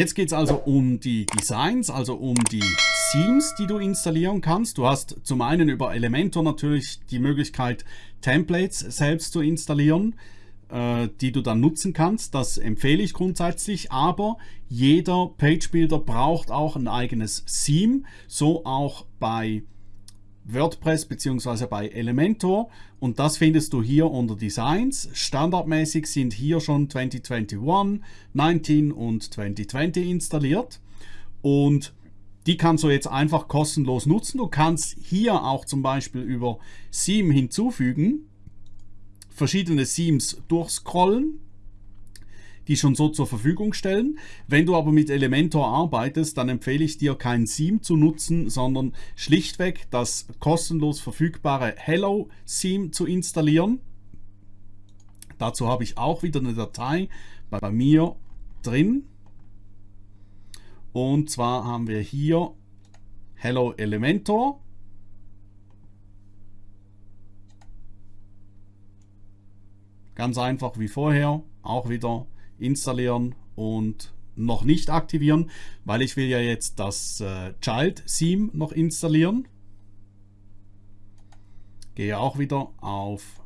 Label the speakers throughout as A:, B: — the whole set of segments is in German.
A: Jetzt geht es also um die Designs, also um die Themes, die du installieren kannst. Du hast zum einen über Elementor natürlich die Möglichkeit, Templates selbst zu installieren, äh, die du dann nutzen kannst. Das empfehle ich grundsätzlich, aber jeder Page Builder braucht auch ein eigenes Theme, so auch bei WordPress bzw. bei Elementor und das findest du hier unter Designs. Standardmäßig sind hier schon 2021, 19 und 2020 installiert und die kannst du jetzt einfach kostenlos nutzen. Du kannst hier auch zum Beispiel über Theme hinzufügen, verschiedene Themes durchscrollen die schon so zur Verfügung stellen. Wenn du aber mit Elementor arbeitest, dann empfehle ich dir kein Theme zu nutzen, sondern schlichtweg das kostenlos verfügbare Hello Theme zu installieren. Dazu habe ich auch wieder eine Datei bei mir drin. Und zwar haben wir hier Hello Elementor. Ganz einfach wie vorher, auch wieder installieren und noch nicht aktivieren, weil ich will ja jetzt das äh, Child Theme noch installieren. Gehe auch wieder auf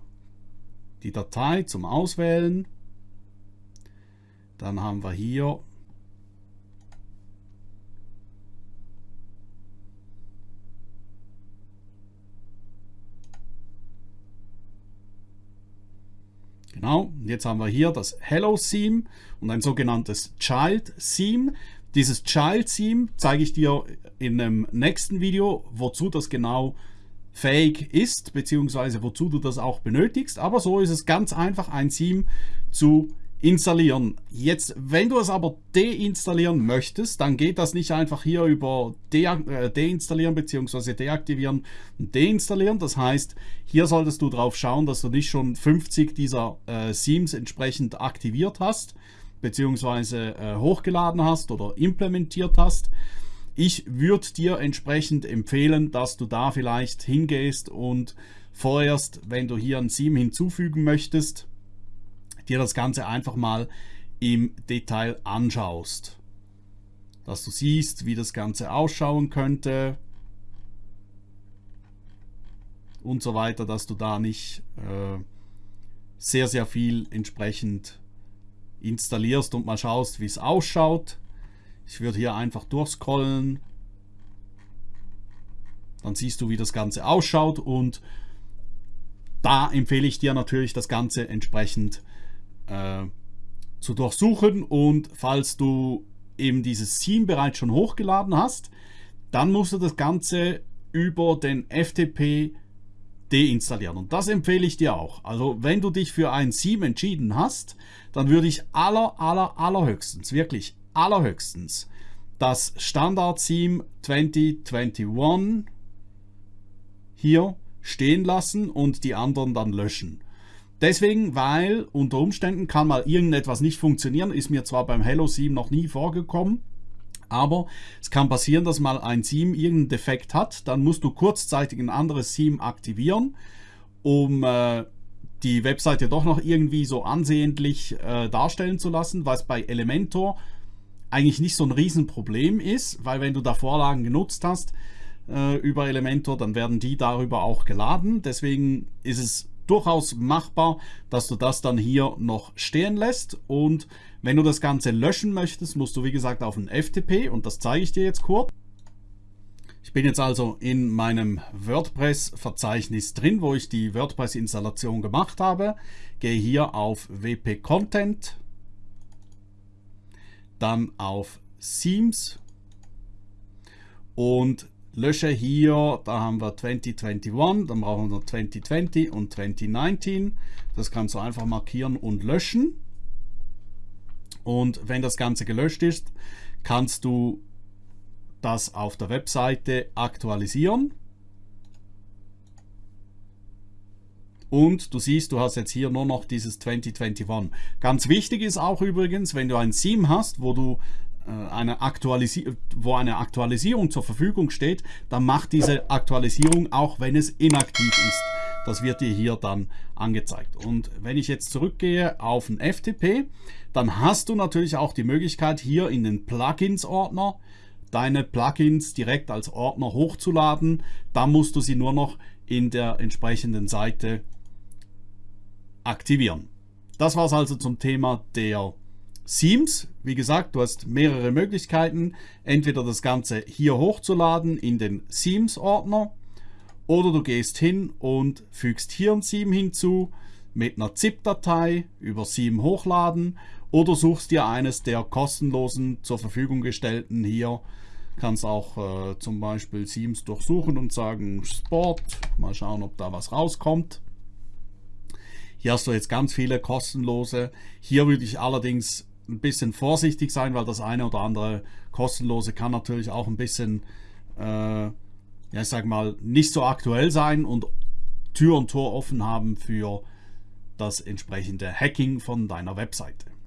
A: die Datei zum Auswählen. Dann haben wir hier Genau, jetzt haben wir hier das Hello Theme und ein sogenanntes Child Theme. Dieses Child Theme zeige ich dir in einem nächsten Video, wozu das genau fähig ist, beziehungsweise wozu du das auch benötigst. Aber so ist es ganz einfach, ein Theme zu installieren. Jetzt, wenn du es aber deinstallieren möchtest, dann geht das nicht einfach hier über de äh, deinstallieren bzw. deaktivieren und deinstallieren. Das heißt, hier solltest du darauf schauen, dass du nicht schon 50 dieser äh, Themes entsprechend aktiviert hast bzw. Äh, hochgeladen hast oder implementiert hast. Ich würde dir entsprechend empfehlen, dass du da vielleicht hingehst und vorerst, wenn du hier ein Theme hinzufügen möchtest, dir das Ganze einfach mal im Detail anschaust. Dass du siehst, wie das Ganze ausschauen könnte und so weiter, dass du da nicht äh, sehr, sehr viel entsprechend installierst und mal schaust, wie es ausschaut. Ich würde hier einfach durchscrollen. Dann siehst du, wie das Ganze ausschaut und da empfehle ich dir natürlich das Ganze entsprechend äh, zu durchsuchen und falls du eben dieses Theme bereits schon hochgeladen hast, dann musst du das Ganze über den FTP deinstallieren. Und das empfehle ich dir auch. Also wenn du dich für ein Theme entschieden hast, dann würde ich aller, aller, allerhöchstens, wirklich allerhöchstens, das Standard-Theme 2021 hier stehen lassen und die anderen dann löschen. Deswegen, weil unter Umständen kann mal irgendetwas nicht funktionieren, ist mir zwar beim Hello 7 noch nie vorgekommen, aber es kann passieren, dass mal ein Theme irgendeinen Defekt hat, dann musst du kurzzeitig ein anderes Theme aktivieren, um äh, die Webseite doch noch irgendwie so ansehnlich äh, darstellen zu lassen, was bei Elementor eigentlich nicht so ein Riesenproblem ist, weil wenn du da Vorlagen genutzt hast äh, über Elementor, dann werden die darüber auch geladen. Deswegen ist es durchaus machbar, dass du das dann hier noch stehen lässt und wenn du das Ganze löschen möchtest, musst du wie gesagt auf ein FTP und das zeige ich dir jetzt kurz. Ich bin jetzt also in meinem WordPress-Verzeichnis drin, wo ich die WordPress-Installation gemacht habe. Gehe hier auf WP Content, dann auf Themes und lösche hier, da haben wir 2021, dann brauchen wir 2020 und 2019. Das kannst du einfach markieren und löschen. Und wenn das Ganze gelöscht ist, kannst du das auf der Webseite aktualisieren. Und du siehst, du hast jetzt hier nur noch dieses 2021. Ganz wichtig ist auch übrigens, wenn du ein Theme hast, wo du eine Aktualisi wo eine Aktualisierung zur Verfügung steht, dann macht diese Aktualisierung auch, wenn es inaktiv ist. Das wird dir hier dann angezeigt. Und wenn ich jetzt zurückgehe auf den FTP, dann hast du natürlich auch die Möglichkeit hier in den Plugins-Ordner deine Plugins direkt als Ordner hochzuladen. Da musst du sie nur noch in der entsprechenden Seite aktivieren. Das war es also zum Thema der Themes. Wie gesagt, du hast mehrere Möglichkeiten. Entweder das Ganze hier hochzuladen in den Themes-Ordner oder du gehst hin und fügst hier ein Theme hinzu mit einer ZIP-Datei über Theme hochladen oder suchst dir eines der kostenlosen zur Verfügung gestellten hier. Kannst auch äh, zum Beispiel Themes durchsuchen und sagen Sport. Mal schauen, ob da was rauskommt. Hier hast du jetzt ganz viele kostenlose. Hier würde ich allerdings ein bisschen vorsichtig sein, weil das eine oder andere kostenlose kann natürlich auch ein bisschen, äh, ja, ich sag mal, nicht so aktuell sein und Tür und Tor offen haben für das entsprechende Hacking von deiner Webseite.